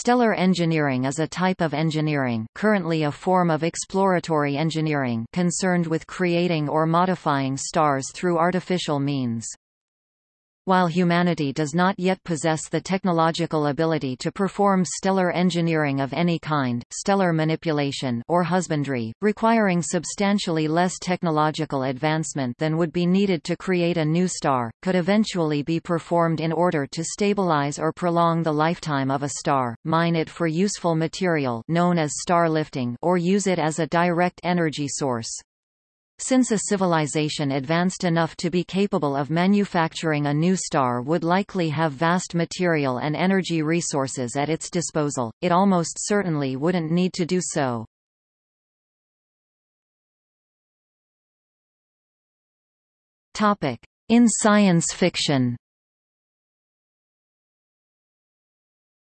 Stellar engineering is a type of engineering currently a form of exploratory engineering concerned with creating or modifying stars through artificial means. While humanity does not yet possess the technological ability to perform stellar engineering of any kind, stellar manipulation or husbandry, requiring substantially less technological advancement than would be needed to create a new star, could eventually be performed in order to stabilize or prolong the lifetime of a star, mine it for useful material known as star lifting or use it as a direct energy source. Since a civilization advanced enough to be capable of manufacturing a new star would likely have vast material and energy resources at its disposal, it almost certainly wouldn't need to do so. In science fiction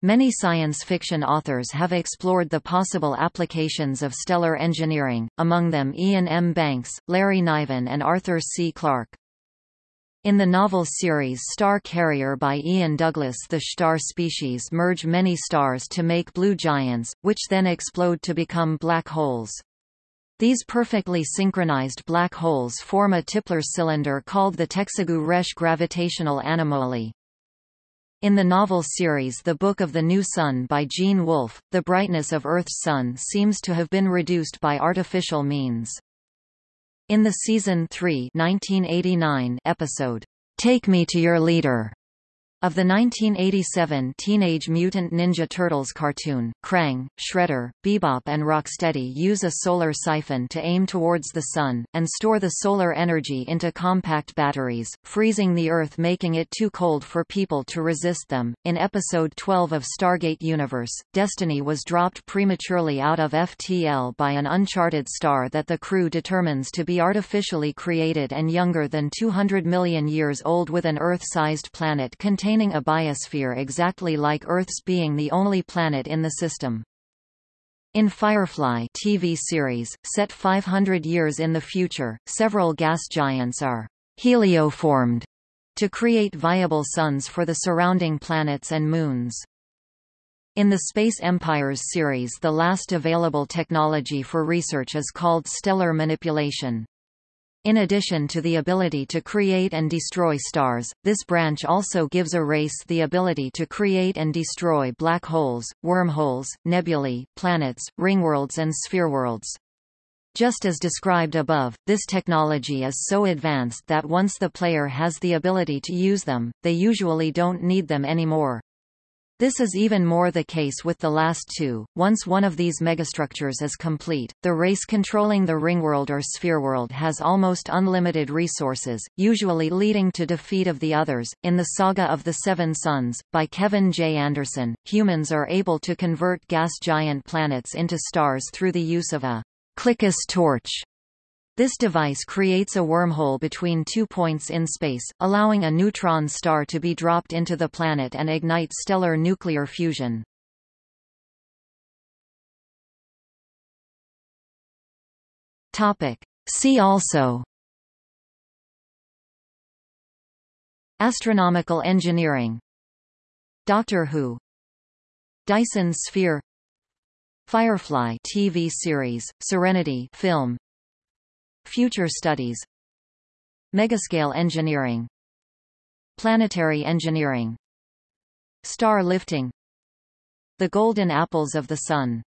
Many science fiction authors have explored the possible applications of stellar engineering, among them Iain M. Banks, Larry Niven and Arthur C. Clarke. In the novel series Star Carrier by Ian Douglas the star species merge many stars to make blue giants, which then explode to become black holes. These perfectly synchronized black holes form a Tipler cylinder called the Texaghu Résh gravitational anomaly. In the novel series The Book of the New Sun by Gene Wolfe, the brightness of Earth's sun seems to have been reduced by artificial means. In the season 3 1989 episode, Take Me to Your Leader, of the 1987 Teenage Mutant Ninja Turtles cartoon, Krang, Shredder, Bebop and Rocksteady use a solar siphon to aim towards the Sun, and store the solar energy into compact batteries, freezing the Earth making it too cold for people to resist them. In Episode 12 of Stargate Universe, Destiny was dropped prematurely out of FTL by an uncharted star that the crew determines to be artificially created and younger than 200 million years old with an Earth-sized planet containing containing a biosphere exactly like Earth's being the only planet in the system. In Firefly TV series, set 500 years in the future, several gas giants are helioformed to create viable suns for the surrounding planets and moons. In the Space Empires series the last available technology for research is called stellar manipulation. In addition to the ability to create and destroy stars, this branch also gives a race the ability to create and destroy black holes, wormholes, nebulae, planets, ringworlds and sphereworlds. Just as described above, this technology is so advanced that once the player has the ability to use them, they usually don't need them anymore. This is even more the case with the last two. Once one of these megastructures is complete, the race controlling the ringworld or sphereworld has almost unlimited resources, usually leading to defeat of the others. In the Saga of the Seven Suns, by Kevin J. Anderson, humans are able to convert gas giant planets into stars through the use of a Klikiss torch this device creates a wormhole between two points in space, allowing a neutron star to be dropped into the planet and ignite stellar nuclear fusion. See also Astronomical engineering Doctor Who Dyson sphere Firefly TV series, Serenity film Future studies. Megascale engineering. Planetary engineering. Star lifting. The golden apples of the sun